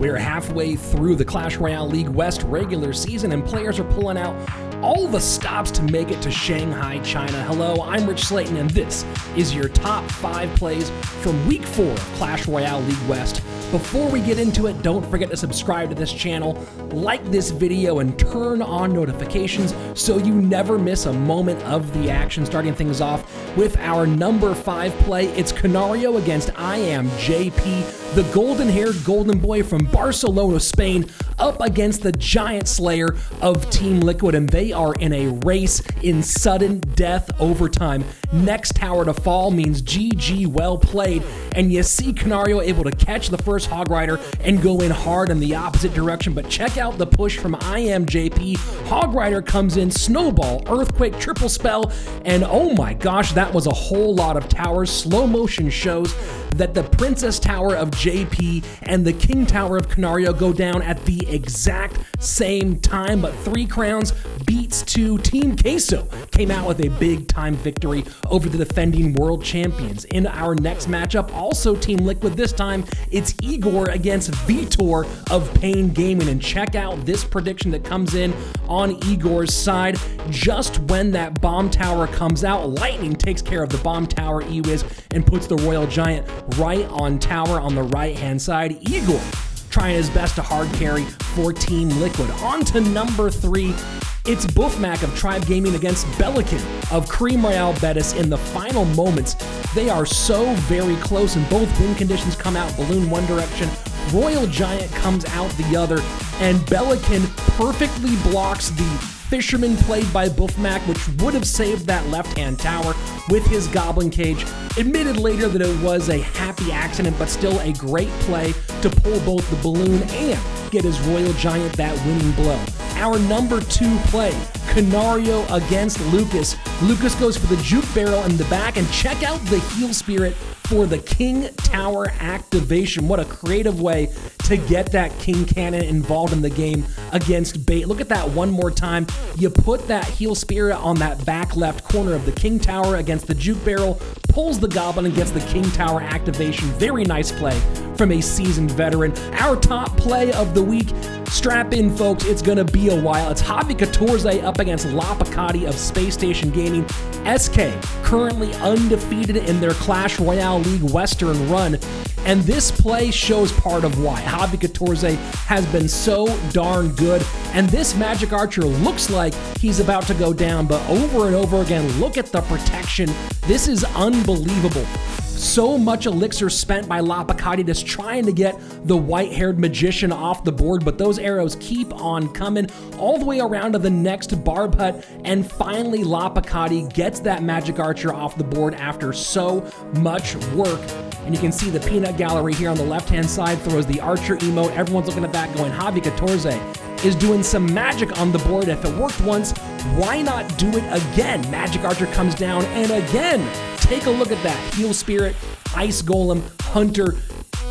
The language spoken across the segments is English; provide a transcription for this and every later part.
We're halfway through the Clash Royale League West regular season, and players are pulling out all the stops to make it to Shanghai, China. Hello, I'm Rich Slayton, and this is your top five plays from week four of Clash Royale League West. Before we get into it, don't forget to subscribe to this channel, like this video, and turn on notifications so you never miss a moment of the action. Starting things off with our number five play, it's Canario against I Am JP, the golden haired golden boy from Barcelona, Spain, up against the giant slayer of Team Liquid, and they are in a race in sudden death overtime. Next tower to fall means GG well played, and you see Canario able to catch the first Hog Rider and go in hard in the opposite direction. But check out the push from IMJP. Hog Rider comes in, Snowball, Earthquake, Triple Spell, and oh my gosh, that was a whole lot of towers. Slow motion shows that the Princess Tower of JP and the King Tower of Canario go down at the exact same time, but Three Crowns two. Team Queso came out with a big time victory over the defending world champions. In our next matchup, also Team Liquid, this time it's Igor against Vitor of Pain Gaming. And check out this prediction that comes in on Igor's side. Just when that bomb tower comes out, Lightning takes care of the bomb tower Ewiz and puts the Royal Giant right on tower on the right hand side. Igor trying his best to hard carry for Team Liquid. On to number three. It's Buffmac of Tribe Gaming against Belican of Cream Royale Betis in the final moments. They are so very close, and both win conditions come out balloon one direction, Royal Giant comes out the other, and Belican perfectly blocks the Fisherman played by Buffmac, which would have saved that left hand tower with his Goblin Cage. Admitted later that it was a happy accident, but still a great play to pull both the balloon and get his Royal Giant that winning blow. Our number two play, Canario against Lucas. Lucas goes for the Juke Barrel in the back, and check out the Heal Spirit for the King Tower activation. What a creative way to get that King Cannon involved in the game against Bait. Look at that one more time. You put that Heal Spirit on that back left corner of the King Tower against the Juke Barrel, pulls the Goblin and gets the King Tower activation. Very nice play from a seasoned veteran. Our top play of the week Strap in, folks, it's gonna be a while. It's Javi Catorze up against Lapacati of Space Station Gaming. SK currently undefeated in their Clash Royale League Western run. And this play shows part of why Javi Catorze has been so darn good. And this Magic Archer looks like he's about to go down, but over and over again, look at the protection. This is unbelievable. So much elixir spent by Lapacati just trying to get the white haired magician off the board, but those arrows keep on coming all the way around to the next barb hut. And finally, Lapacati gets that magic archer off the board after so much work. And you can see the peanut gallery here on the left hand side throws the archer emote. Everyone's looking at that going, Javi Catorze is doing some magic on the board. If it worked once, why not do it again? Magic Archer comes down and again Take a look at that. Heal Spirit, Ice Golem, Hunter.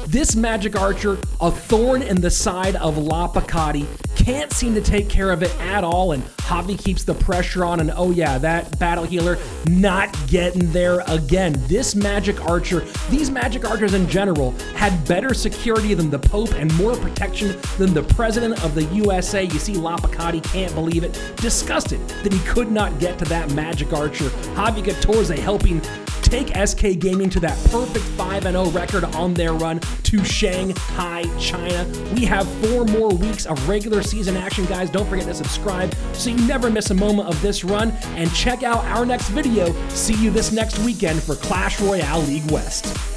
This Magic Archer, a thorn in the side of Lapacati, can't seem to take care of it at all, and Javi keeps the pressure on, and oh yeah, that Battle Healer not getting there again. This Magic Archer, these Magic Archers in general, had better security than the Pope and more protection than the President of the USA. You see Lapacati can't believe it, disgusted that he could not get to that Magic Archer. Javi Catorze helping take SK Gaming to that perfect 5 0 record on their run to Shanghai, China. We have four more weeks of regular season action, guys. Don't forget to subscribe so you never miss a moment of this run. And check out our next video. See you this next weekend for Clash Royale League West.